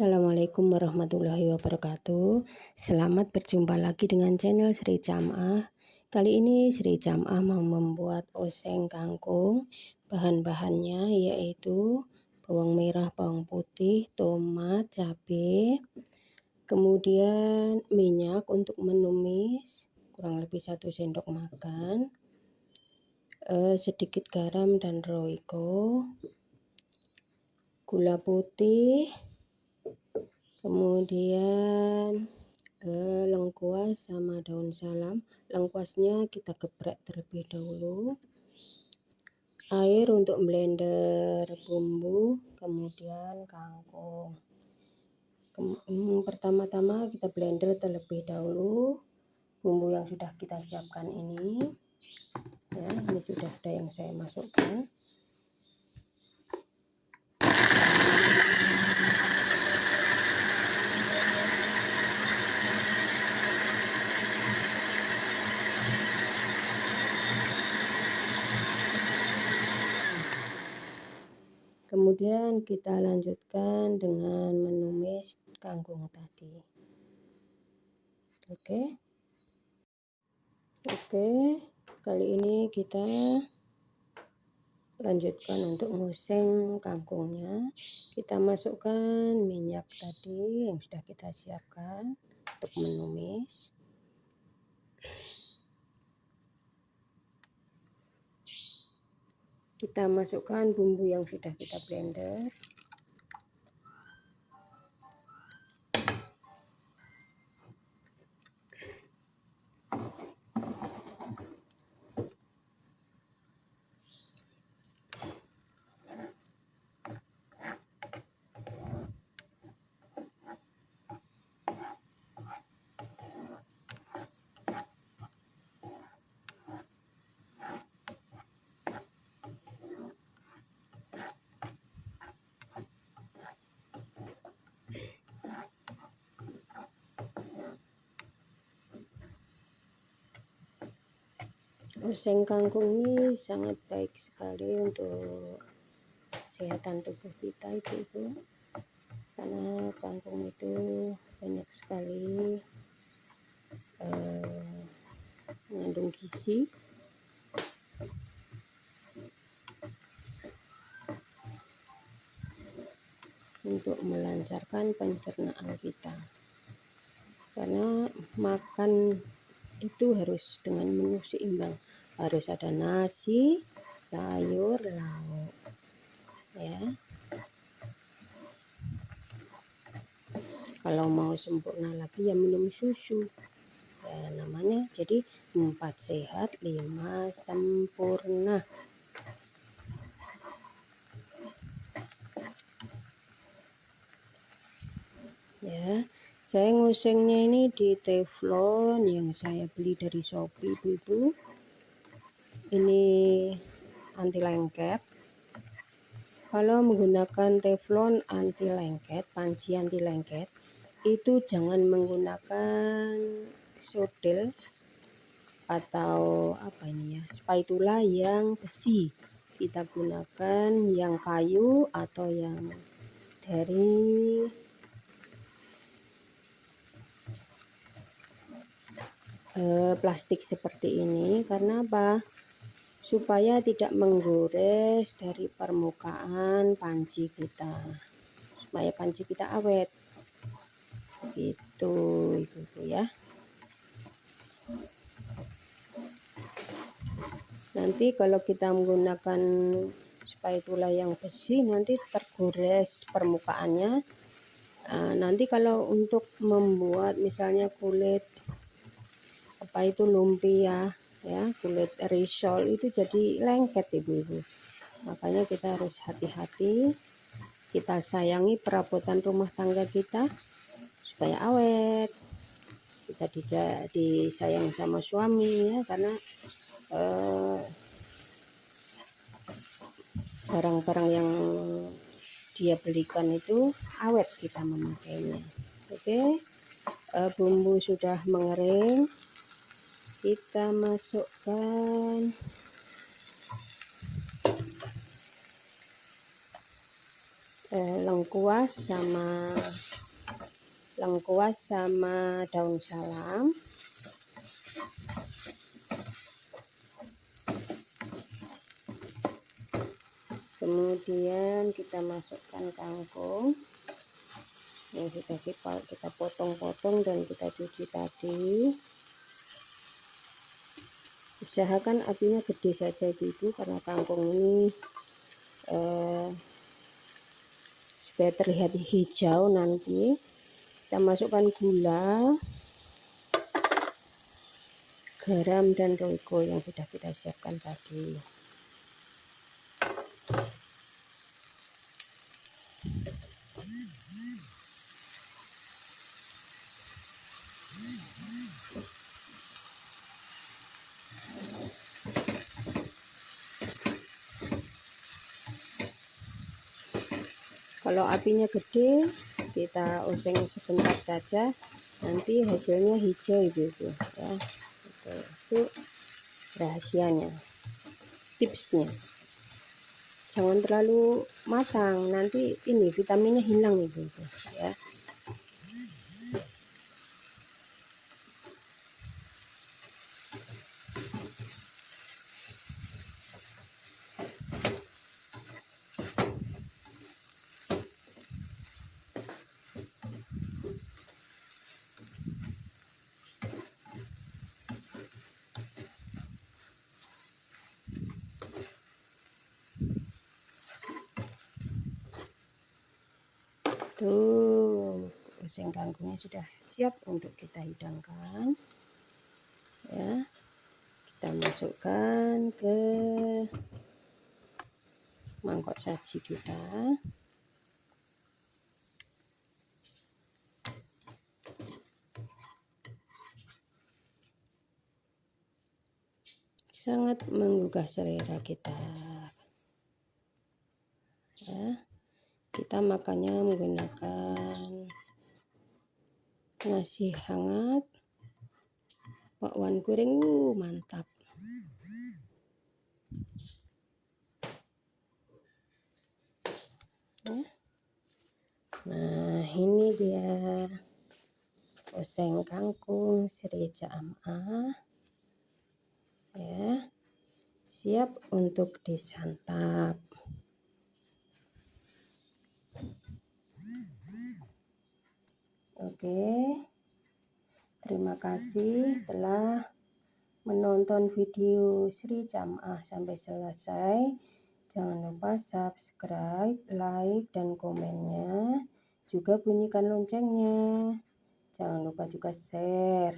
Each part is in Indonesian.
Assalamualaikum warahmatullahi wabarakatuh. Selamat berjumpa lagi dengan channel Sri Camah Kali ini Sri Camah mau membuat oseng kangkung. Bahan-bahannya yaitu bawang merah, bawang putih, tomat, cabai Kemudian minyak untuk menumis kurang lebih satu sendok makan eh, Sedikit garam dan roiko Gula putih kemudian eh, lengkuas sama daun salam. Lengkuasnya kita geprek terlebih dahulu. Air untuk blender bumbu kemudian kangkung. Hmm, pertama-tama kita blender terlebih dahulu. Bumbu yang sudah kita siapkan ini. Ya ini sudah ada yang saya masukkan Kemudian kita lanjutkan dengan menumis kangkung tadi. Oke. Oke, kali ini kita lanjutkan untuk nguseng kangkungnya. Kita masukkan minyak tadi yang sudah kita siapkan untuk menumis. Kita masukkan bumbu yang sudah kita blender Oseng kangkung ini sangat baik sekali untuk kesehatan tubuh kita ibu-ibu. Karena kangkung itu banyak sekali eh, mengandung gizi. Untuk melancarkan pencernaan kita. Karena makan itu harus dengan menu seimbang harus ada nasi sayur lauk ya. Kalau mau sempurna lagi ya minum susu. Ya namanya jadi empat sehat lima sempurna. Ya saya ngusengnya ini di teflon yang saya beli dari shopee itu ini anti lengket kalau menggunakan teflon anti lengket panci anti lengket itu jangan menggunakan sodel atau apa ini ya spatula yang besi. Kita gunakan yang kayu atau yang dari eh, plastik seperti ini. Karena apa supaya tidak menggores dari permukaan panci kita. Supaya panci kita awet. Gitu ibu-ibu ya. Nanti kalau kita menggunakan spatula yang besi nanti tergores permukaannya. Nah, nanti kalau untuk membuat misalnya kulit apa itu lumpia ya kulit risol itu jadi lengket ibu-ibu. Makanya kita harus hati-hati kita sayangi perabotan rumah tangga kita supaya awet. Kita disayang sama suami ya karena eh, barang-barang eh, yang dia belikan itu awet kita memakainya. Oke eh, bumbu sudah mengering kita masukkan. Eh, lengkuas sama lengkuas sama daun salam. Kemudian kita masukkan kangkung yang sudah kita kita potong-potong dan kita cuci tadi usahakan apinya gede saja ibu karena kangkung ini eh, supaya terlihat hijau nanti. Kita masukkan gula garam dan roiko yang sudah kita siapkan tadi kalau apinya gede kita oseng sebentar saja. Nanti hasilnya hijau ibu-ibu ya. Itu, itu rahasianya tipsnya. Jangan terlalu matang nanti ini vitaminnya hilang ibu-ibu ya tuh oseng kangkungnya sudah siap untuk kita hidangkan. Ya kita masukkan ke mangkok saji kita. Sangat menggugah selera kita ya kita makannya menggunakan nasi hangat bakwan goreng. Uh, mantap. Nah ini dia oseng kangkung Sri Jamaah ya siap untuk disantap Oke. Terima kasih telah menonton video Sri Jamaah sampai selesai. Jangan lupa subscribe, like, dan komennya. Juga bunyikan loncengnya. Jangan lupa juga share.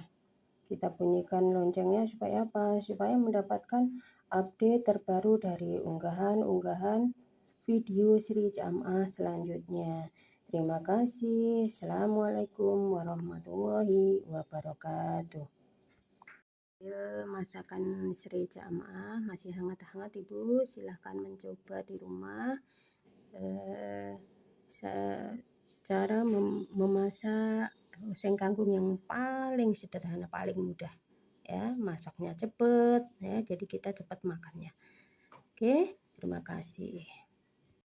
Kita bunyikan loncengnya supaya apa? Supaya mendapatkan update terbaru dari unggahan-unggahan video Sri Jamaah selanjutnya. Terima kasih. Assalamualaikum warahmatullahi wabarakatuh. Masakan Sri Jamaah masih hangat-hangat Ibu. Silahkan mencoba di rumah. Eh, cara mem memasak oseng kangkung yang paling sederhana, paling mudah. Ya, masaknya cepat ya, jadi kita cepat makannya. Oke, terima kasih.